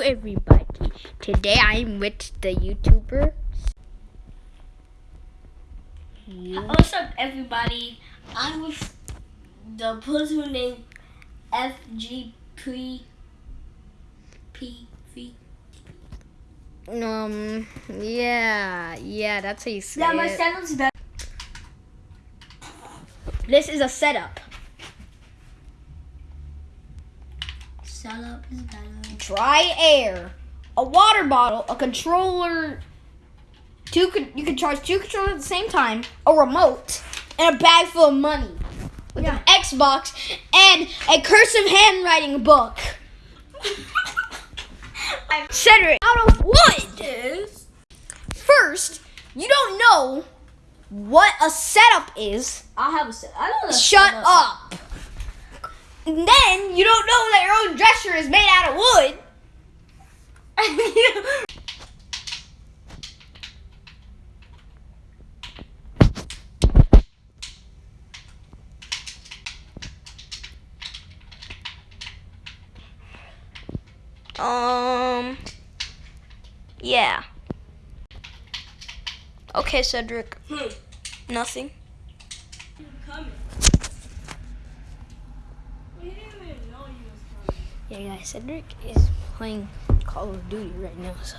everybody. Today I'm with the YouTuber. You. What's up, everybody? I'm with the person named FGP PV. Um, yeah, yeah, that's how you say Yeah, my it. setup's better. This is a setup. Setup is better. Dry air, a water bottle, a controller. Two, you can charge two controllers at the same time, a remote, and a bag full of money with Yeah. an Xbox and a cursive handwriting book. Cedric, out of wood. Is First, you don't know what a setup is. I have a set. I don't know Shut setup. up. And then you don't know that your own dresser is made out of wood. Um. Yeah. Okay, Cedric. Hmm. Nothing. Coming. We didn't even know you was coming. Yeah, guys, Cedric is playing Call of Duty right now, so.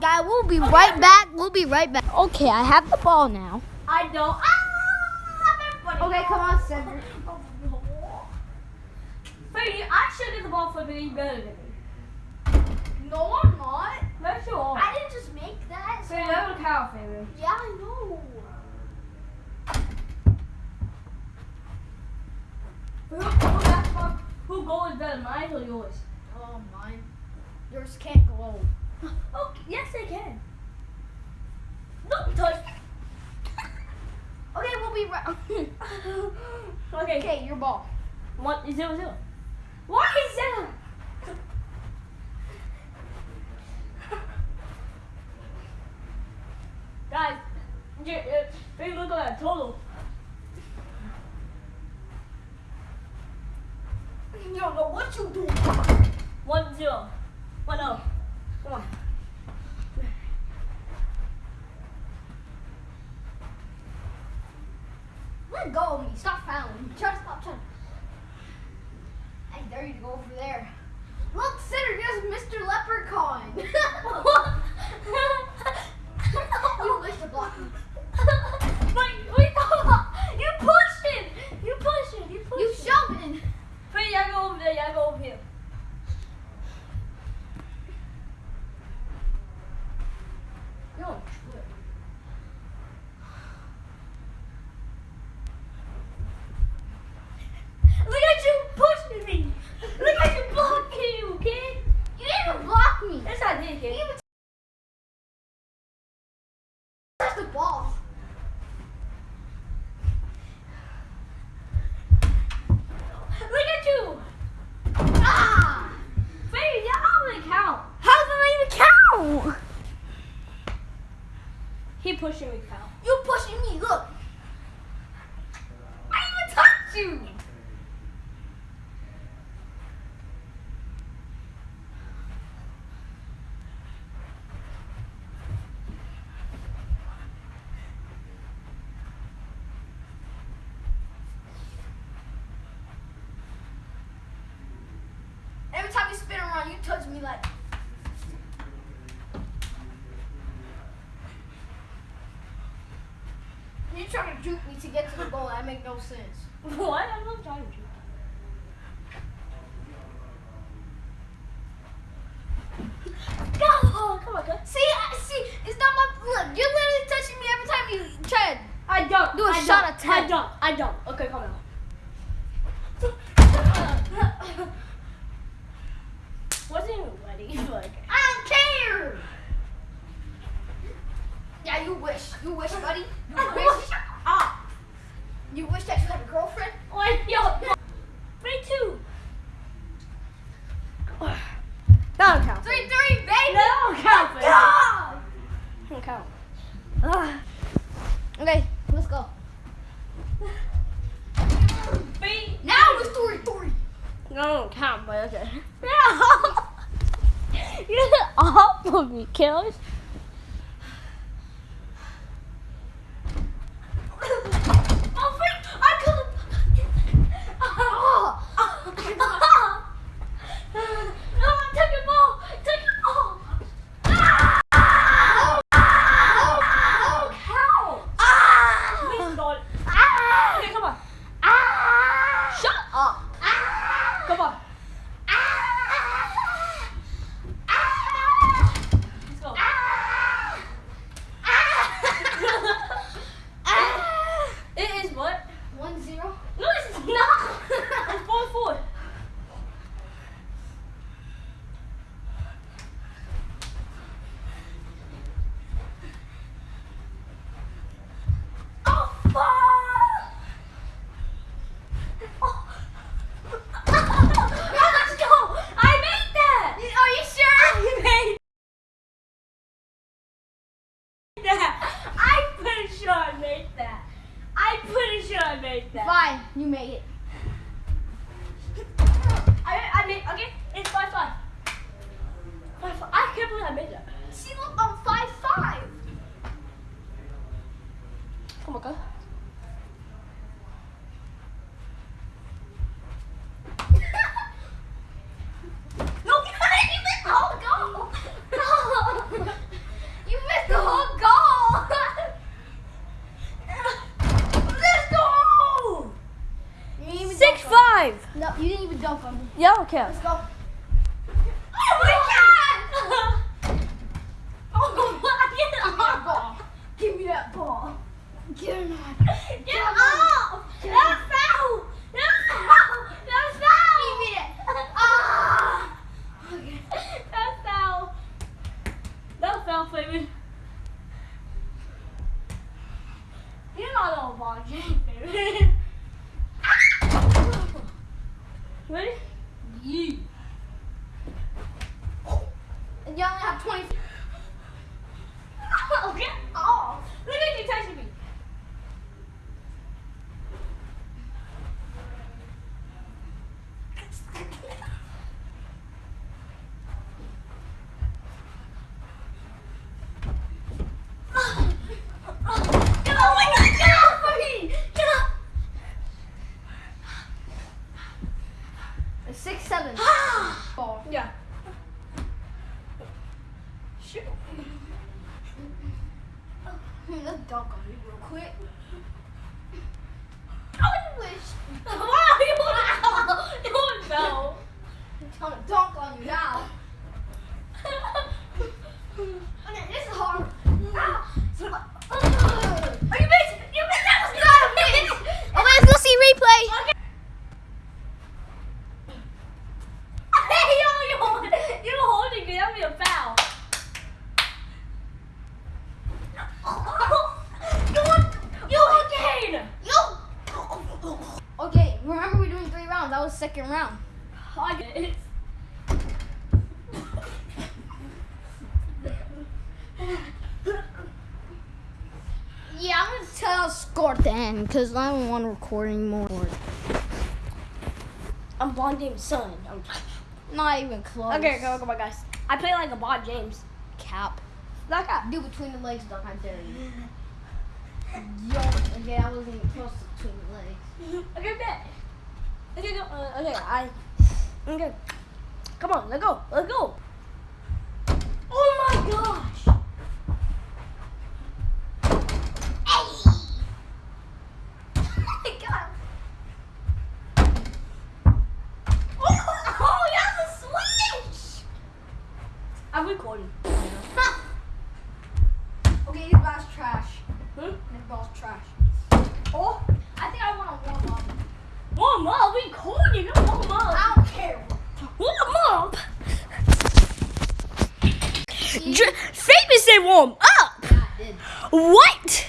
Guy, we'll be right back. We'll be right back. Okay, I have the ball now. I don't. Ah, everybody. Okay, come on, Cedric. Brady, I should get the ball for me better than me. No, I'm not. That's your. I didn't just make that. So that would count, baby. Yeah, I know. Who, who, who goal is better, mine or yours? Oh, mine. Yours can't go. Oh, yes, they can. No, touch. Okay, we'll be right. okay. okay, your ball. One zero zero. Why is that? Guys, look at that total. You don't know what you do. One zero. One oh. Come on. Let go of me. Stop fouling. me. Try to stop trying. I dare you to go over there. Look, Cedric, there's Mr. Leprechaun. you wish to block me. Wait, wait, you pushed it. You pushed it. You pushed You it. shove it. Wait, y'all go over there. Y'all go over here. Yo, trip. Look at you pushing me. Look at you blocking, okay? You didn't even block me. Yes, I did, You kid. even touched the ball. Look at you. Ah! Baby, y'all don't even count. How did I even count? He pushing me count. You pushing me. Look. I even touched you. Every time you spin around, you touch me like. You're trying to juke me to get to the goal. That make no sense. What? I'm not trying to. juke. Go! Oh, come on, go. See, I see, it's not my look. You're literally touching me every time you try to. I don't. Do a I shot don't, of. I don't. I don't. Okay, come on. Wasn't even ready. Like, I don't care. Yeah, you wish. You wish, buddy. You wish. You wish that you had a girlfriend. like yo, me too. That don't count. Three, three, baby. That don't count. baby. God. Don't count. Ah. Okay, let's go. Three. Now it's three, three. No, don't count, but okay. Yeah. You're awful, me, killers. Oh, freak! I couldn't. Oh. No, take your ball. Take your ball. Ah! Oh, cow. Please don't. Okay, come on. Shut up. Come on. Let's go. It is what? One zero. No, it's not. It's four four. Oh, fuck! Oh. Let's go! I made that! Are you sure? I made that! I pretty sure I made that. I pretty sure I made that. Fine, you made it. I, I made, okay, it's 5 5. Five, five. I can't believe I made that. See, look, I'm five five. Oh Come on, go. No, you missed the whole goal. No, you missed the whole goal. Let's go. You didn't even 6 dunk on 5. me. No, you didn't even dunk on Okay. Let's go. Oh my god! oh my Give me that god! ball. Give me that ball. Get him on. Get off! That's foul! That's foul! That's foul! Give me that. Ah. Okay. That's foul. That's foul, Fabian. You're not on ball game, Fabian. Ready? Yeah. And you only have 20. Oh, get off! Look at you touching me. Oh my god, get off of me! Get off! It's six seven. Ball. Yeah. Shoot. Dunk on me real quick. I wish. Wow, you wow. You know. I'm gonna dunk on you now. Okay, this is hard. Ah. Are you missing? You missed. That was not a miss. Okay, let's go see replay. Okay. Hey, yo, you you're holding me. That'd be a foul. you want you again? Yo. Okay, remember we're doing three rounds. That was second round. I get it. Yeah, I'm gonna tell score at the end because I don't want to record anymore. I'm Bond James' son. I'm Not even close. Okay, go, come on, guys. I play like a Bond James. Cap. Like a. Do between the legs dunk. I dare you. Yo, okay, I wasn't even close to between the legs. Okay, bet. Okay, go. Uh, okay, I. Okay. Come on, let's go. Let's go. Oh my gosh. Oh, the switch. I'm recording. Okay, this ball's trash. Hmm? This ball's trash. Oh, I think I want to warm up. warm up. Recording. Don't warm up. I don't care. Warm up. Dr- Famous said warm up. Yeah, I did. What?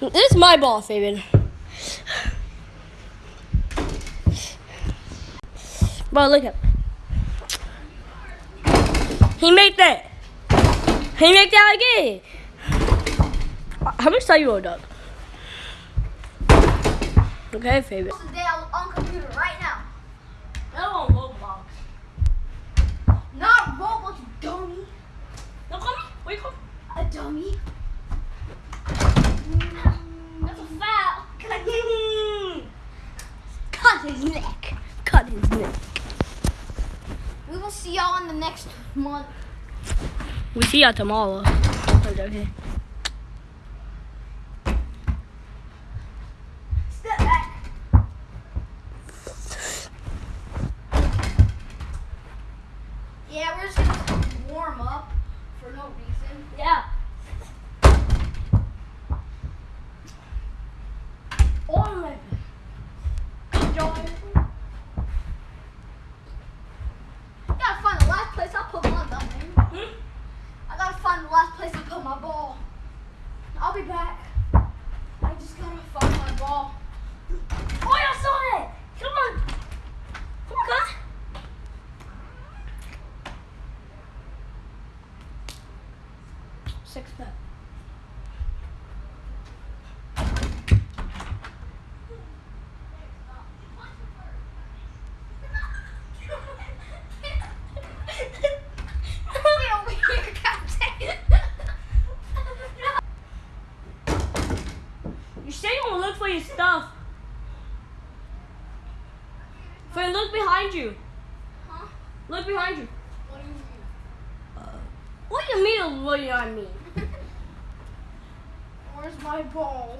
This is my ball, Fabian. Bro, look at. He made that. He made that again. How much time you owed up? Okay, Fabian. neck. Cut his neck. We will see y'all in the next month. We see y'all tomorrow. Okay. You say you want to look for your stuff. Friend, look behind you. Huh? Look behind you. What do you mean? Uh, what do you mean? What do I mean? Where's my ball?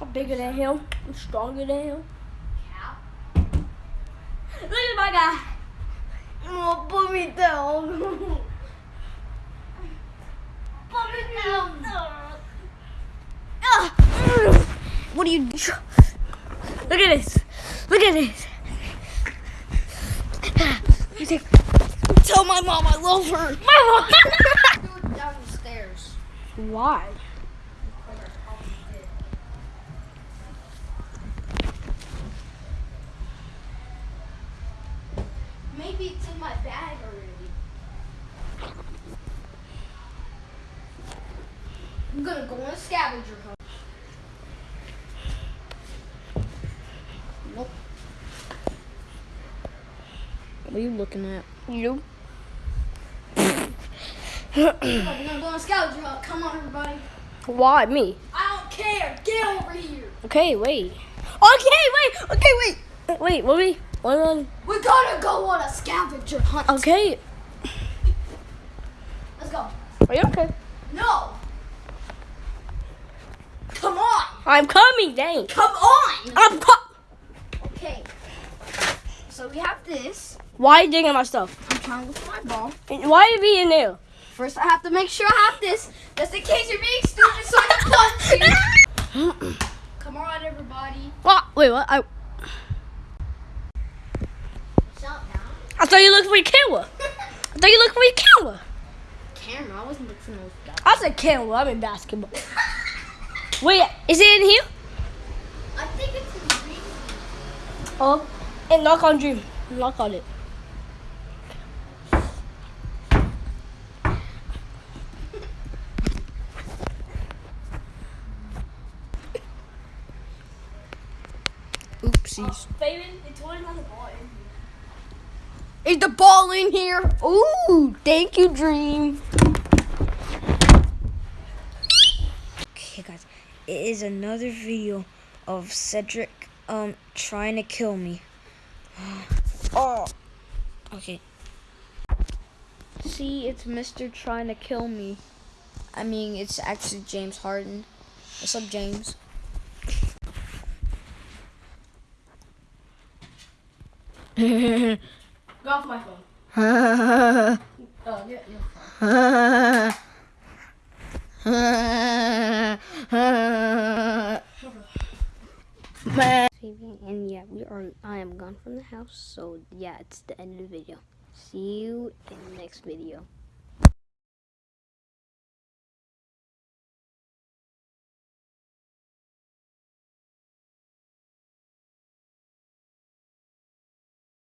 I'm bigger than him. I'm stronger than him. Cap. Look at my guy. Oh, put me down. put me down. Ah. What are you? Look at this. Look at this. Tell my mom I love her. my Do it down the stairs. Why? Maybe it's in my bag already. I'm gonna go on a scavenger hunt. Nope. What are you looking at? You. We're gonna go on a scavenger hunt. Come on, everybody. Why me? I don't care. Get over here. Okay, wait. Okay, wait. Okay, wait. Wait, what we? What on? We're gonna go on a scavenger hunt. Okay. Let's go. Are you okay? No. Come on. I'm coming, dang. Come on. I'm co- Okay. So we have this. Why you digging my stuff? I'm trying to look for my ball. And Why you be in there? First, I have to make sure I have this, just in case you're being stupid, so I can punch you. Come on, everybody. What? Wait, what? I I thought you looked for your camera. I thought you looked for your camera. Camera, I wasn't looking those stuff. I said camera. I'm in basketball. Wait, is it in here? I think it's in the green. Oh, and knock on Dream. Knock on it. Always the ball. Is the ball in here? Ooh, thank you, Dream. Okay, guys, it is another video of Cedric um trying to kill me. oh, okay. See, it's Mister trying to kill me. I mean, it's actually James Harden. What's up, James? Go off my phone. Oh, and yeah, we are. I am gone from the house, so yeah, it's the end of the video. See you in the next video.